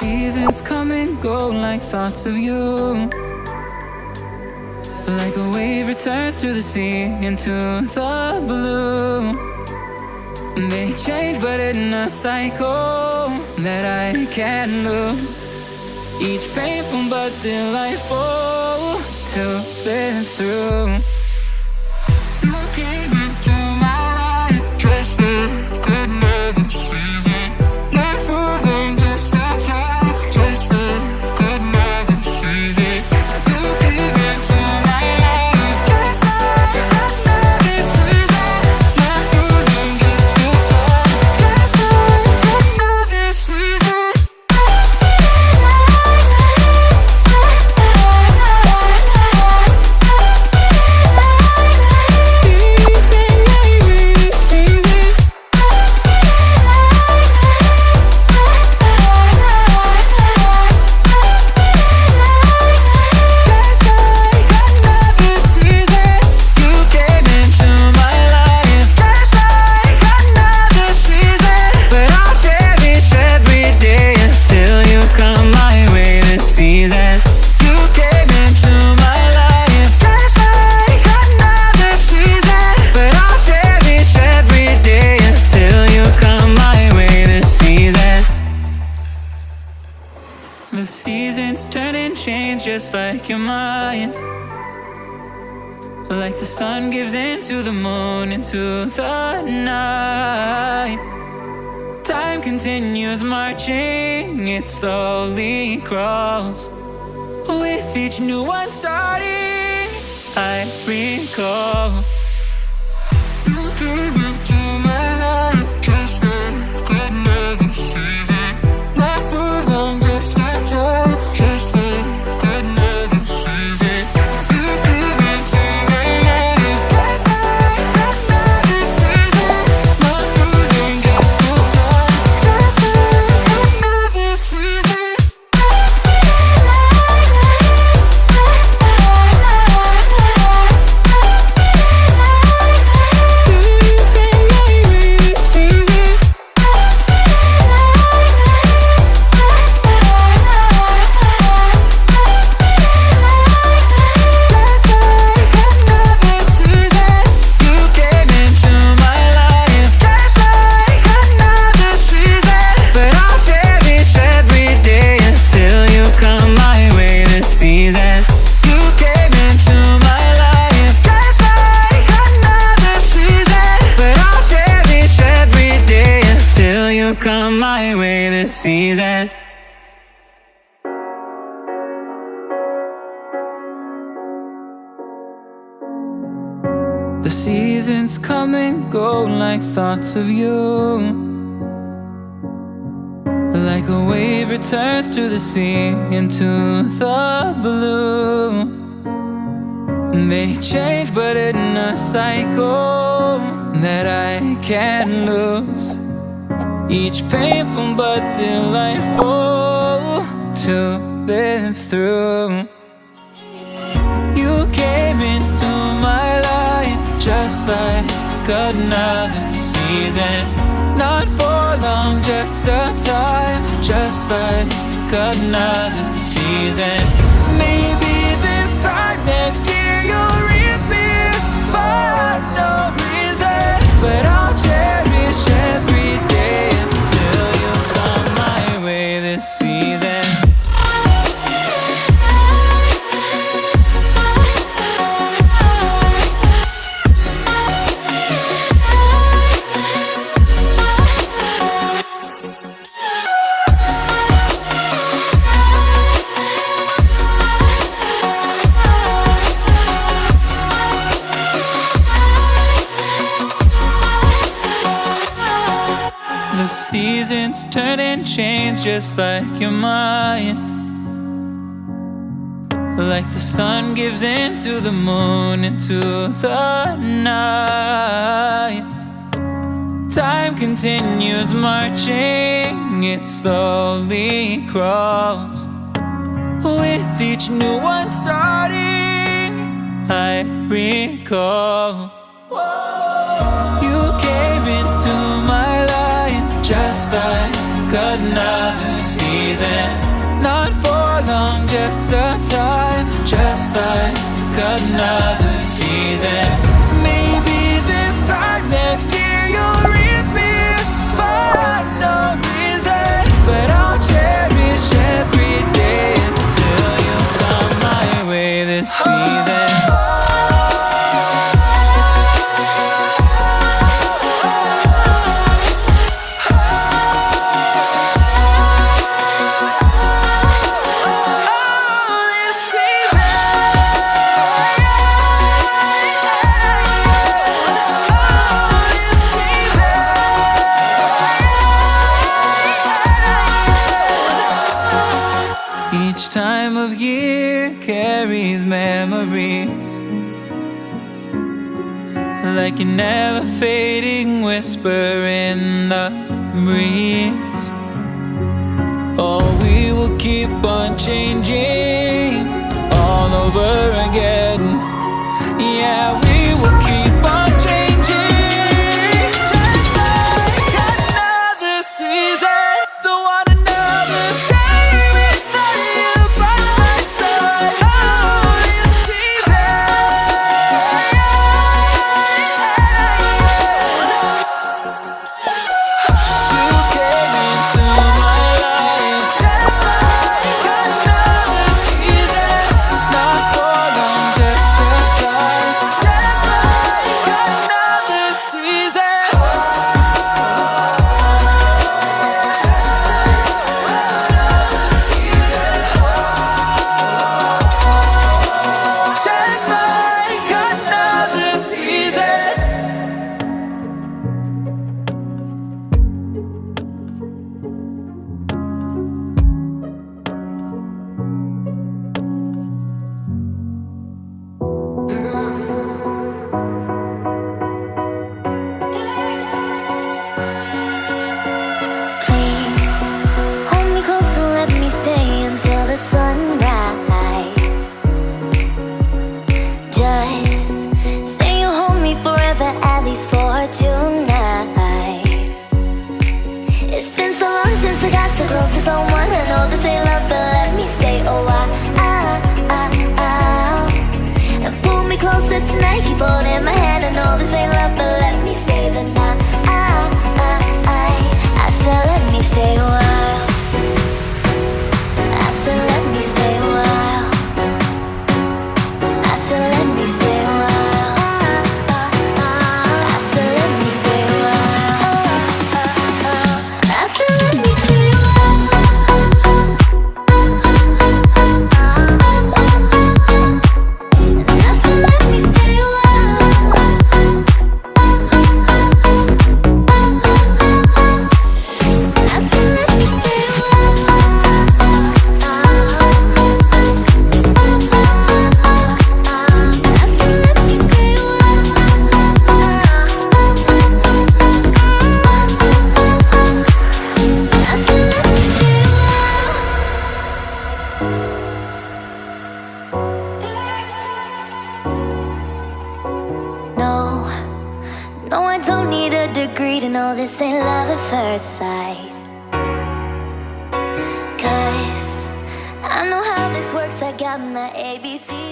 seasons come and go like thoughts of you. Like a wave returns to the sea into the blue. They change, but in a cycle that I can't lose. Each painful but delightful to live through. Just like your mind. Like the sun gives into the moon, into the night. Time continues marching, it slowly crawls With each new one starting, I recall thoughts of you. Like a wave returns to the sea into the blue. They change but in a cycle that I can't lose. Each painful but delightful to live through like another season Not for long, just a time Just like another season Maybe seasons turn and change just like your mind. Like the sun gives into the moon, into the night. Time continues marching, it slowly crawls With each new one starting, I recall just like another season. Not for long, just a time Just like another season. year carries memories Like an ever-fading whisper in the breeze. Oh, we will keep on changing. for someone I know this ain't love, but let me stay a while. agreed and all this ain't love at first sight. Cause I know how this works, I got my ABCs